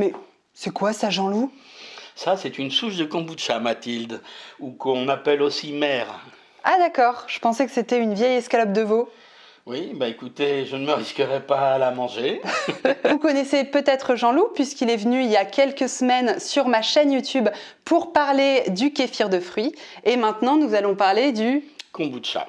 Mais c'est quoi ça, Jean-Loup? Ça, c'est une souche de kombucha, Mathilde, ou qu'on appelle aussi mer. Ah d'accord, je pensais que c'était une vieille escalope de veau. Oui, bah écoutez, je ne me risquerai pas à la manger. Vous connaissez peut-être Jean-Loup puisqu'il est venu il y a quelques semaines sur ma chaîne YouTube pour parler du kéfir de fruits. Et maintenant, nous allons parler du... Kombucha.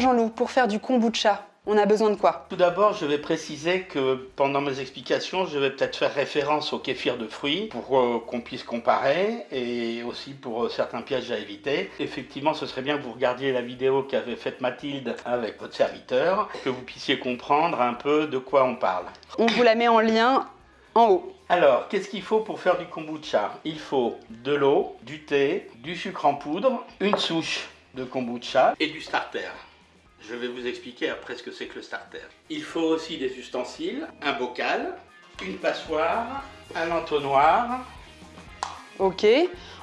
Jean-Loup, pour faire du kombucha, on a besoin de quoi? Tout d'abord, je vais préciser que pendant mes explications, je vais peut-être faire référence au kéfir de fruits pour euh, qu'on puisse comparer et aussi pour euh, certains pièges à éviter. Effectivement, ce serait bien que vous regardiez la vidéo qu'avait faite Mathilde avec votre serviteur, que vous puissiez comprendre un peu de quoi on parle. On vous la met en lien en haut. Alors, qu'est-ce qu'il faut pour faire du kombucha? Il faut de l'eau, du thé, du sucre en poudre, une souche de kombucha et du starter. Je vais vous expliquer après ce que c'est que le starter. Il faut aussi des ustensiles, un bocal, une passoire, un entonnoir. Ok.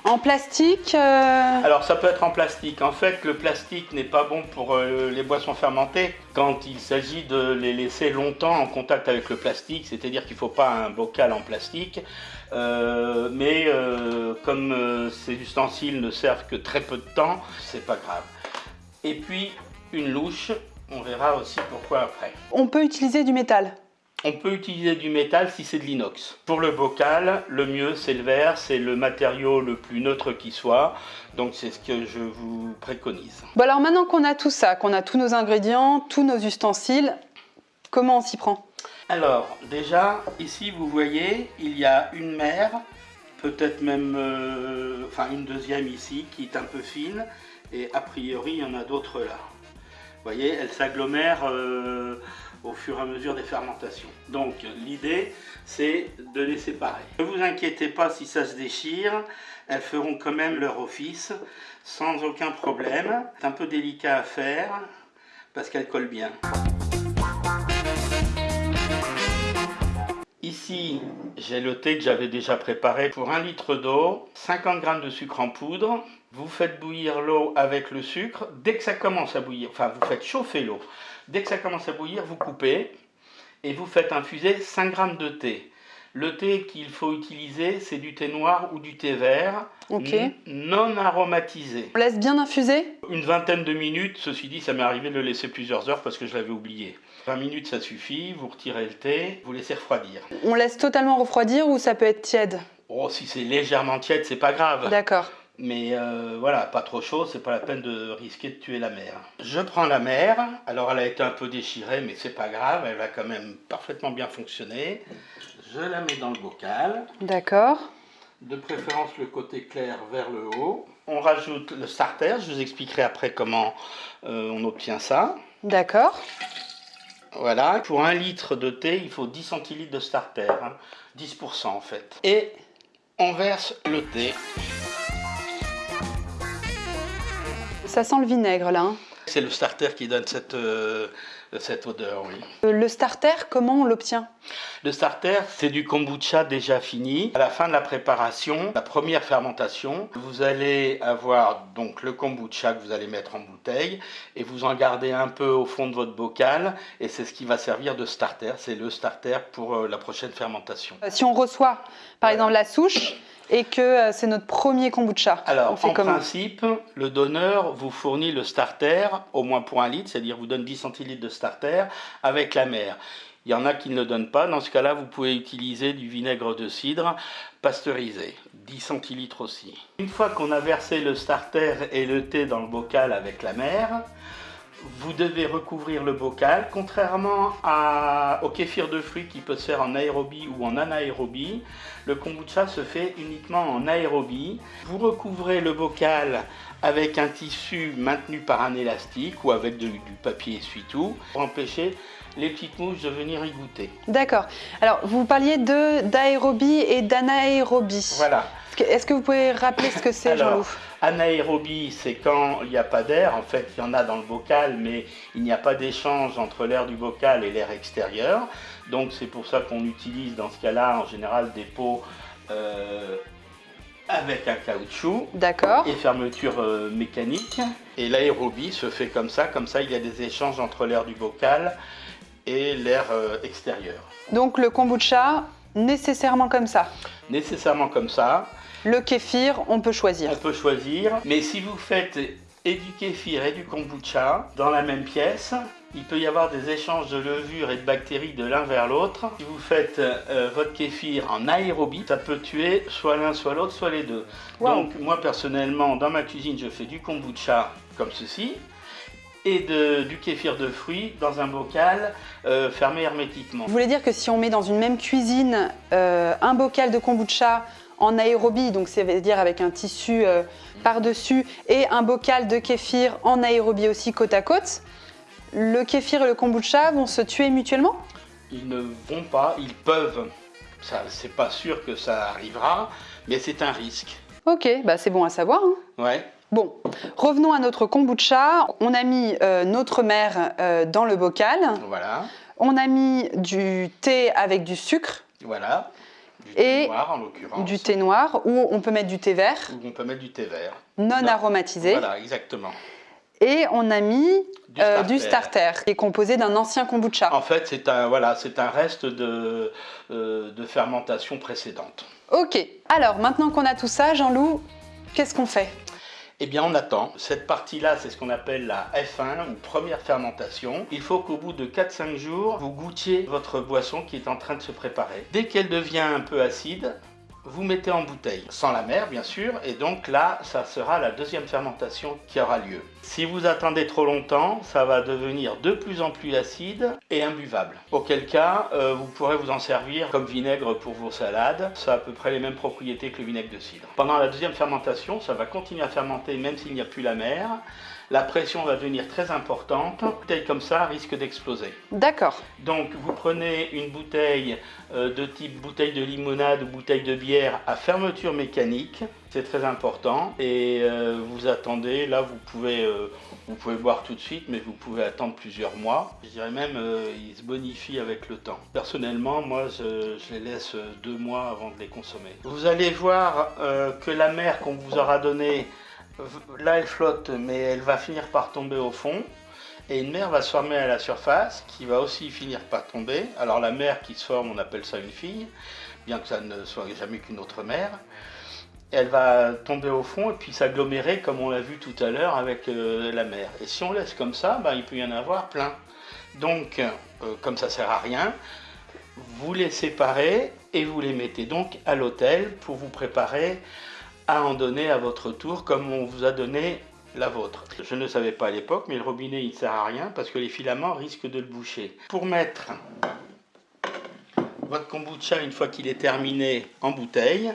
En plastique euh, Alors ça peut être en plastique. En fait, le plastique n'est pas bon pour euh, les boissons fermentées quand il s'agit de les laisser longtemps en contact avec le plastique. C'est-à-dire qu'il ne faut pas un bocal en plastique. Euh, mais comme ces ustensiles ne servent que très peu de temps, c'est pas grave. Et puis une louche. On verra aussi pourquoi après. On peut utiliser du métal on peut utiliser du métal si c'est de l'inox. Pour le bocal, le mieux c'est le verre, c'est le matériau le plus neutre qui soit. Donc c'est ce que je vous préconise. Bon alors maintenant qu'on a tout ça, qu'on a tous nos ingrédients, tous nos ustensiles, comment on s'y prend? Alors déjà, ici vous voyez, il y a une mer, peut-être même euh, enfin une deuxième ici qui est un peu fine. Et a priori, il y en a d'autres là voyez, elles s'agglomèrent euh, au fur et à mesure des fermentations. Donc l'idée, c'est de les séparer. Ne vous inquiétez pas si ça se déchire, elles feront quand même leur office sans aucun problème. C'est un peu délicat à faire parce qu'elles collent bien. Ici, j'ai le thé que j'avais déjà préparé pour un litre d'eau, 50 g de sucre en poudre, vous faites bouillir l'eau avec le sucre. Dès que ça commence à bouillir, enfin vous faites chauffer l'eau. Dès que ça commence à bouillir, vous coupez et vous faites infuser 5 g de thé. Le thé qu'il faut utiliser, c'est du thé noir ou du thé vert, non aromatisé. On laisse bien infuser? Une vingtaine de minutes, ceci dit, ça m'est arrivé de le laisser plusieurs heures parce que je l'avais oublié. 20 minutes, ça suffit, vous retirez le thé, vous laissez refroidir. On laisse totalement refroidir ou ça peut être tiède? Oh, si c'est légèrement tiède, c'est pas grave. D'accord. Mais euh, voilà, pas trop chaud, c'est pas la peine de risquer de tuer la mer. Je prends la mer, alors elle a été un peu déchirée, mais c'est pas grave, elle va quand même parfaitement bien fonctionner. Je la mets dans le bocal. D'accord. De préférence le côté clair vers le haut. On rajoute le starter, je vous expliquerai après comment euh, on obtient ça. D'accord. Voilà, pour un litre de thé, il faut 10 centilitres de starter, 10% hein. en fait. Et on verse le thé. Ça sent le vinaigre là. Hein. C'est le starter qui donne cette, euh, cette odeur, oui. Euh, le starter, comment on l'obtient? Le starter, c'est du kombucha déjà fini. À la fin de la préparation, la première fermentation, vous allez avoir donc le kombucha que vous allez mettre en bouteille et vous en gardez un peu au fond de votre bocal et c'est ce qui va servir de starter. C'est le starter pour euh, la prochaine fermentation. Si on reçoit par exemple la souche, et que euh, c'est notre premier kombucha. Alors, en principe, le donneur vous fournit le starter, au moins pour un litre, c'est-à-dire vous donne 10 centilitres de starter avec la mer. Il y en a qui ne le donnent pas. Dans ce cas-là, vous pouvez utiliser du vinaigre de cidre pasteurisé, 10 centilitres aussi. Une fois qu'on a versé le starter et le thé dans le bocal avec la mer, vous devez recouvrir le bocal, contrairement au kéfir de fruits qui peut se faire en aérobie ou en anaérobie. Le kombucha se fait uniquement en aérobie. Vous recouvrez le bocal avec un tissu maintenu par un élastique ou avec du papier essuie-tout pour empêcher les petites mouches de venir y goûter. D'accord. Alors, vous parliez d'aérobie et d'anaérobie. Voilà. Est-ce que vous pouvez rappeler ce que c'est, Jean-Loup? Anaérobie, c'est quand il n'y a pas d'air. En fait, il y en a dans le bocal, mais il n'y a pas d'échange entre l'air du bocal et l'air extérieur. Donc, c'est pour ça qu'on utilise dans ce cas-là, en général, des pots euh, avec un caoutchouc et fermeture euh, mécanique. Et l'aérobie se fait comme ça, comme ça il y a des échanges entre l'air du bocal et l'air euh, extérieur. Donc le kombucha, nécessairement comme ça Nécessairement comme ça. Le kéfir, on peut choisir On peut choisir, mais si vous faites et du kéfir et du kombucha dans la même pièce, il peut y avoir des échanges de levures et de bactéries de l'un vers l'autre. Si vous faites euh, votre kéfir en aérobie, ça peut tuer soit l'un, soit l'autre, soit les deux. Donc moi personnellement, dans ma cuisine, je fais du kombucha comme ceci et du kéfir de fruits dans un bocal euh, fermé hermétiquement. Vous voulez dire que si on met dans une même cuisine euh, un bocal de kombucha en aérobie, donc c'est-à-dire avec un tissu par-dessus, et un bocal de kéfir en aérobie aussi côte à côte, le kéfir et le kombucha vont se tuer mutuellement? Ils ne vont pas, ils peuvent. C'est pas sûr que ça arrivera, mais c'est un risque. Ok, bah c'est bon à savoir. Hein. Ouais. Bon, revenons à notre kombucha. On a mis euh, notre mère euh, dans le bocal. Voilà. On a mis du thé avec du sucre. Voilà. Du thé noir en l'occurrence. Du thé noir, ou on peut mettre du thé vert. Ou on peut mettre du thé vert. Non, non. aromatisé. Voilà, exactement. Et on a mis du starter, euh, qui est composé d'un ancien kombucha. En fait, c'est un, voilà, un reste de, de fermentation précédente. Ok, alors maintenant qu'on a tout ça, Jean-Loup, qu'est-ce qu'on fait? Eh bien, on attend. Cette partie-là, c'est ce qu'on appelle la F1 ou première fermentation. Il faut qu'au bout de 4-5 jours, vous goûtiez votre boisson qui est en train de se préparer. Dès qu'elle devient un peu acide, vous mettez en bouteille, sans la mer bien sûr, et donc là, ça sera la deuxième fermentation qui aura lieu. Si vous attendez trop longtemps, ça va devenir de plus en plus acide et imbuvable. Auquel cas, euh, vous pourrez vous en servir comme vinaigre pour vos salades. Ça a à peu près les mêmes propriétés que le vinaigre de cidre. Pendant la deuxième fermentation, ça va continuer à fermenter même s'il n'y a plus la mer la pression va devenir très importante. Une bouteille comme ça risque d'exploser. D'accord. Donc vous prenez une bouteille euh, de type bouteille de limonade ou bouteille de bière à fermeture mécanique. C'est très important. Et euh, vous attendez, là vous pouvez, euh, vous pouvez boire tout de suite, mais vous pouvez attendre plusieurs mois. Je dirais même, ils se bonifient avec le temps. Personnellement, moi je, je, les laisse deux mois avant de les consommer. Vous allez voir que la mer qu'on vous aura donnée là elle flotte mais elle va finir par tomber au fond et une mer va se former à la surface qui va aussi finir par tomber. Alors la mer qui se forme on appelle ça une fille, bien que ça ne soit jamais qu'une autre mer. Elle va tomber au fond et puis s'agglomérer comme on l'a vu tout à l'heure avec euh, la mer. Et si on laisse comme ça, ben, il peut y en avoir plein. Donc euh, comme ça sert à rien, vous les séparez et vous les mettez donc à l'hôtel pour vous préparer à en donner à votre tour comme on vous a donné la vôtre. Je ne savais pas à l'époque, mais le robinet il ne sert à rien parce que les filaments risquent de le boucher. Pour mettre votre kombucha une fois qu'il est terminé en bouteille,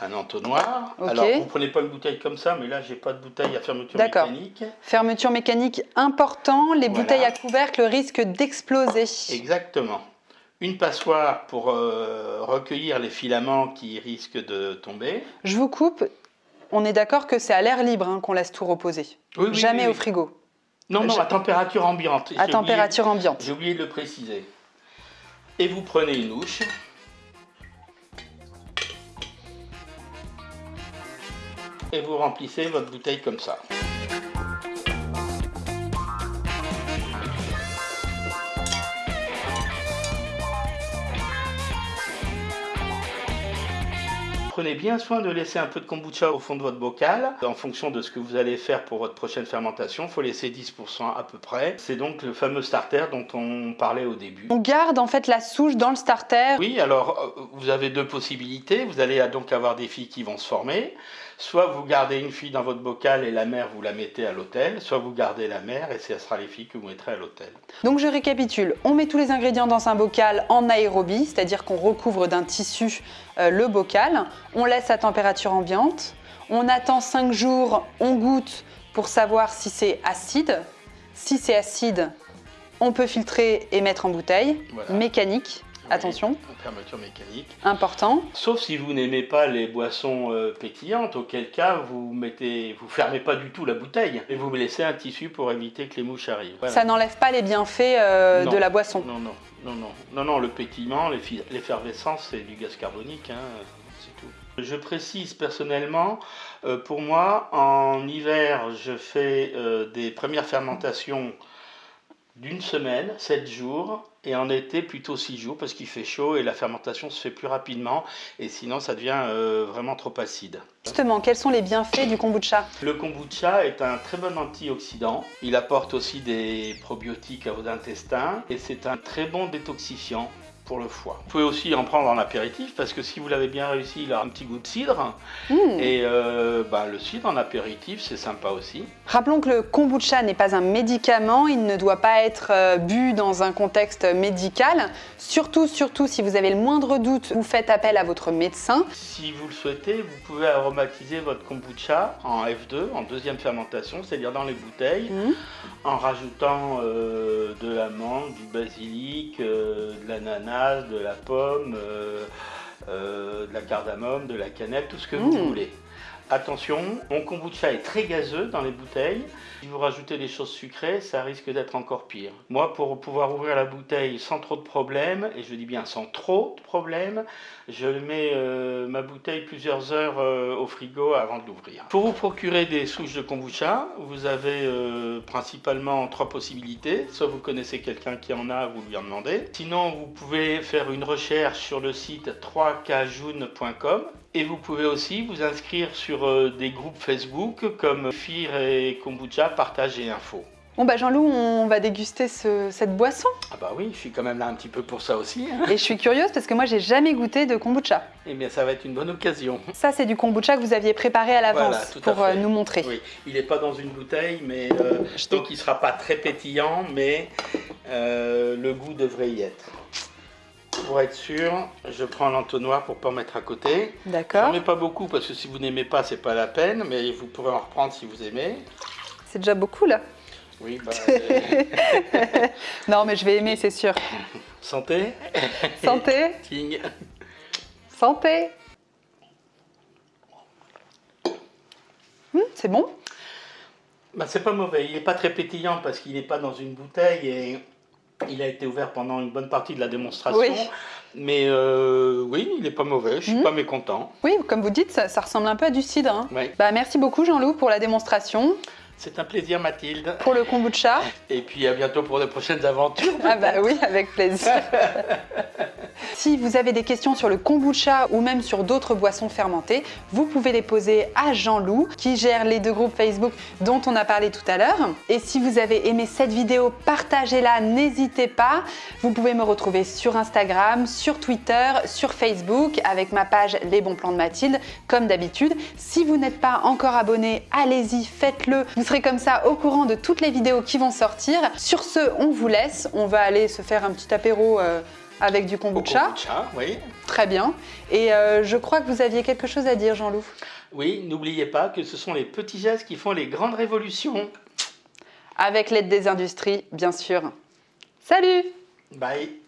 un entonnoir. Alors vous prenez pas une bouteille comme ça, mais là j'ai pas de bouteille à fermeture mécanique. Fermeture mécanique important, les bouteilles à couvercle risquent d'exploser. Exactement une passoire pour euh, recueillir les filaments qui risquent de tomber. Je vous coupe, on est d'accord que c'est à l'air libre hein, qu'on laisse tout reposer, jamais au frigo. Non, non, à température ambiante. À température ambiante. J'ai oublié de le préciser. Et vous prenez une ouche. Et vous remplissez votre bouteille comme ça. Prenez bien soin de laisser un peu de kombucha au fond de votre bocal. En fonction de ce que vous allez faire pour votre prochaine fermentation, il faut laisser 10% à peu près. C'est donc le fameux starter dont on parlait au début. On garde en fait la souche dans le starter Oui, alors euh, vous avez deux possibilités. Vous allez donc avoir des filles qui vont se former. Soit vous gardez une fille dans votre bocal et la mère vous la mettez à l'hôtel, soit vous gardez la mère et ce sera les filles que vous mettrez à l'hôtel. Donc je récapitule, on met tous les ingrédients dans un bocal en aérobie, c'est-à-dire qu'on recouvre d'un tissu euh, le bocal, on laisse à température ambiante, on attend 5 jours, on goûte pour savoir si c'est acide. Si c'est acide, on peut filtrer et mettre en bouteille, mécanique. Attention. Fermeture mécanique. Important. Sauf si vous n'aimez pas les boissons euh, pétillantes, auquel cas vous mettez, vous fermez pas du tout la bouteille et vous laissez un tissu pour éviter que les mouches arrivent. Ça n'enlève pas les bienfaits euh, de la boisson. Non, non, non, non, non, non, le pétillement, l'effervescence, c'est du gaz carbonique, hein, c'est tout. Je précise personnellement, euh, pour moi, en hiver, je fais euh, des premières fermentations d'une semaine, 7 jours, et en été plutôt 6 jours parce qu'il fait chaud et la fermentation se fait plus rapidement et sinon ça devient euh, vraiment trop acide. Justement, quels sont les bienfaits du kombucha? Le kombucha est un très bon antioxydant. Il apporte aussi des probiotiques à vos intestins et c'est un très bon détoxifiant pour le foie. Vous pouvez aussi en prendre en apéritif parce que si vous l'avez bien réussi, il a un petit goût de cidre. Mmh. Et euh, bah, le cidre en apéritif, c'est sympa aussi. Rappelons que le kombucha n'est pas un médicament, il ne doit pas être euh, bu dans un contexte médical. Surtout, surtout, si vous avez le moindre doute, vous faites appel à votre médecin. Si vous le souhaitez, vous pouvez aromatiser votre kombucha en F2, en deuxième fermentation, c'est-à-dire dans les bouteilles, mmh. en rajoutant euh, de l'amande, du basilic, de l'ananas, de la pomme, euh, euh, de la cardamome, de la cannelle, tout ce que vous mmh. voulez. Attention, mon kombucha est très gazeux dans les bouteilles. Si vous rajoutez des choses sucrées, ça risque d'être encore pire. Moi, pour pouvoir ouvrir la bouteille sans trop de problèmes, et je dis bien sans trop de problèmes, je mets euh, ma bouteille plusieurs heures euh, au frigo avant de l'ouvrir. Pour vous procurer des souches de kombucha, vous avez euh, principalement trois possibilités. Soit vous connaissez quelqu'un qui en a, vous lui en demandez. Sinon, vous pouvez faire une recherche sur le site 3kjune.com et vous pouvez aussi vous inscrire sur euh, des groupes Facebook comme FIR et Kombucha Partage et Info. Bon bah Jean-Loup, on va déguster cette boisson. Ah bah oui, je suis quand même là un petit peu pour ça aussi. Hein. Et je suis curieuse parce que moi j'ai jamais goûté de kombucha. Eh bien ça va être une bonne occasion. Ça c'est du kombucha que vous aviez préparé à l'avance pour euh, nous montrer. Oui, il n'est pas dans une bouteille, mais euh, donc il ne sera pas très pétillant, mais le goût devrait y être. Pour être sûr, je prends l'entonnoir pour pas mettre à côté. D'accord. J'en mets pas beaucoup parce que si vous n'aimez pas, c'est pas la peine, mais vous pourrez en reprendre si vous aimez. C'est déjà beaucoup là. Oui, bah, non, mais je vais aimer, c'est sûr. Santé. Santé. King. Santé. Hum, c'est bon? Bah, c'est pas mauvais. Il est pas très pétillant parce qu'il n'est pas dans une bouteille et il a été ouvert pendant une bonne partie de la démonstration. Mais euh, oui, il n'est pas mauvais, je suis mhm. pas mécontent. Oui, comme vous dites, ça, ressemble un peu à du cidre. Hein. Bah, merci beaucoup Jean-Loup pour la démonstration. C'est un plaisir Mathilde. Pour le kombucha. Et puis à bientôt pour de prochaines aventures. ah bah oui, avec plaisir. si vous avez des questions sur le kombucha ou même sur d'autres boissons fermentées, vous pouvez les poser à Jean-Loup qui gère les deux groupes Facebook dont on a parlé tout à l'heure. Et si vous avez aimé cette vidéo, partagez-la, n'hésitez pas. Vous pouvez me retrouver sur Instagram, sur Twitter, sur Facebook avec ma page Les bons plans de Mathilde comme d'habitude. Si vous n'êtes pas encore abonné, allez-y, faites-le. Vous serez comme ça au courant de toutes les vidéos qui vont sortir. Sur ce, on vous laisse. On va aller se faire un petit apéro euh, avec du kombucha. kombucha, oui. Très bien. Et euh, je crois que vous aviez quelque chose à dire, Jean-Loup. Oui, n'oubliez pas que ce sont les petits gestes qui font les grandes révolutions. Avec l'aide des industries, bien sûr. Salut Bye